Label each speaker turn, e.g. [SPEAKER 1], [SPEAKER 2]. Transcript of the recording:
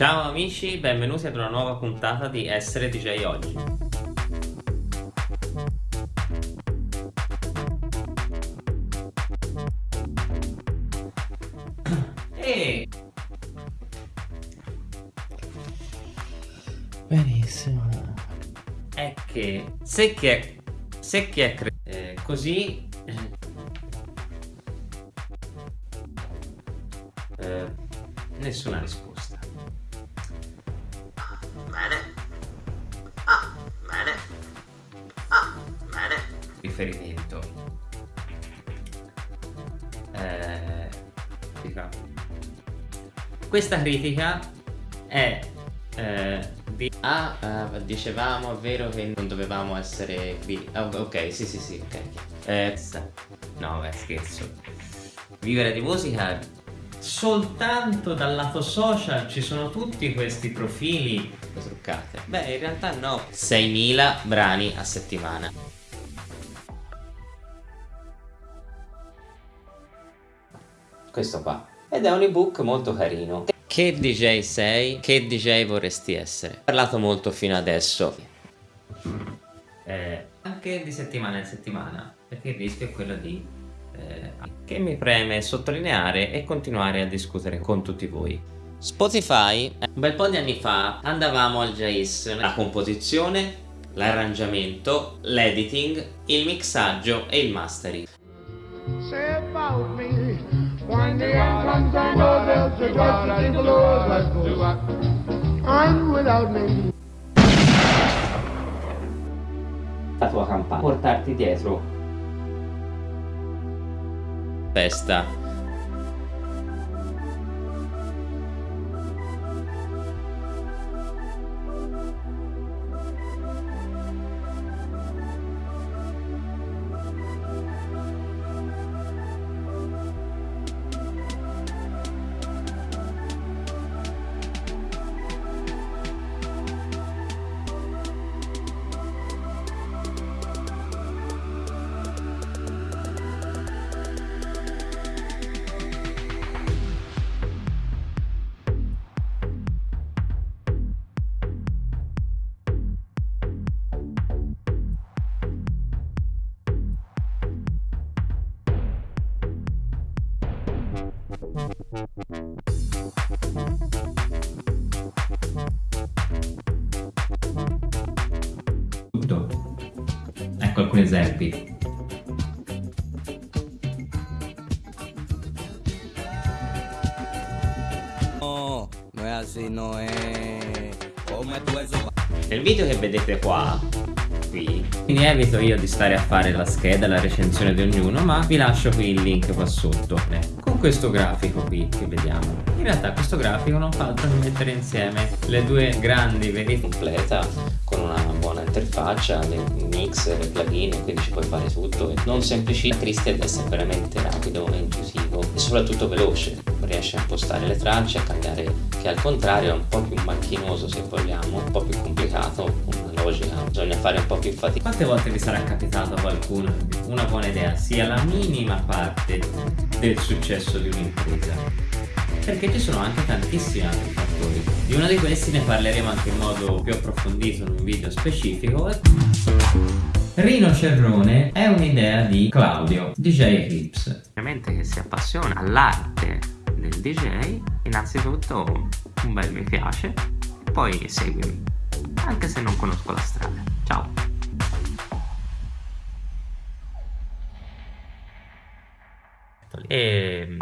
[SPEAKER 1] Ciao amici, benvenuti ad una nuova puntata di Essere DJ Oggi. E...
[SPEAKER 2] Benissimo.
[SPEAKER 1] È che se chi è, se chi è cre- eh, così... eh, nessuna risposta. Riferimento eh, questa critica è eh, di
[SPEAKER 2] Ah, ah, dicevamo, vero che non dovevamo essere qui. Ah, ok, sì, sì, sì, ok.
[SPEAKER 1] eh, no beh scherzo vivere di musica soltanto dal lato social ci sono tutti questi profili
[SPEAKER 2] Truccate. Beh, in realtà no. 6.000 brani a settimana. Questo qua. Ed è un ebook molto carino. Che DJ sei? Che DJ vorresti essere? Ho parlato molto fino adesso.
[SPEAKER 1] eh, anche di settimana in settimana perché il rischio è quello di eh, che mi preme sottolineare e continuare a discutere con tutti voi
[SPEAKER 2] Spotify, un bel po' di anni fa andavamo al JIS, la composizione, l'arrangiamento, l'editing, il mixaggio e il mastering.
[SPEAKER 3] Say. When the end comes, I know there's a God and the Lord goes on without me.
[SPEAKER 2] La tua campagna. Portarti dietro. Festa.
[SPEAKER 1] Tutto ecco alcuni esempi.
[SPEAKER 2] Nel video che vedete qua,
[SPEAKER 1] quindi evito io di stare a fare la scheda la recensione di ognuno ma vi lascio qui il link qua sotto Eh, con questo grafico qui che vediamo in realtà questo grafico non fa altro che mettere insieme le due grandi verità
[SPEAKER 2] completa, con una buona interfaccia, dei mix, dei plugin, quindi ci puoi fare tutto. Non semplice, tristi ad essere veramente rapido e inclusivo e soprattutto veloce. Riesce a impostare le tracce, a cambiare, che al contrario è un po' più macchinoso se vogliamo, un po' più complicato, logica, bisogna fare un po' più fatica.
[SPEAKER 1] Quante volte vi sarà capitato a qualcuno che una buona idea sia la minima parte del successo di un'impresa? Perché ci sono anche tantissimi altri fattori. Di uno di questi ne parleremo anche in modo più approfondito in un video specifico. Rino Cerrone è un'idea di Claudio, DJ Eclipse.
[SPEAKER 2] Ovviamente che si appassiona all'arte del DJ, innanzitutto un bel mi piace, poi seguimi, anche se non conosco la strada. Ciao! E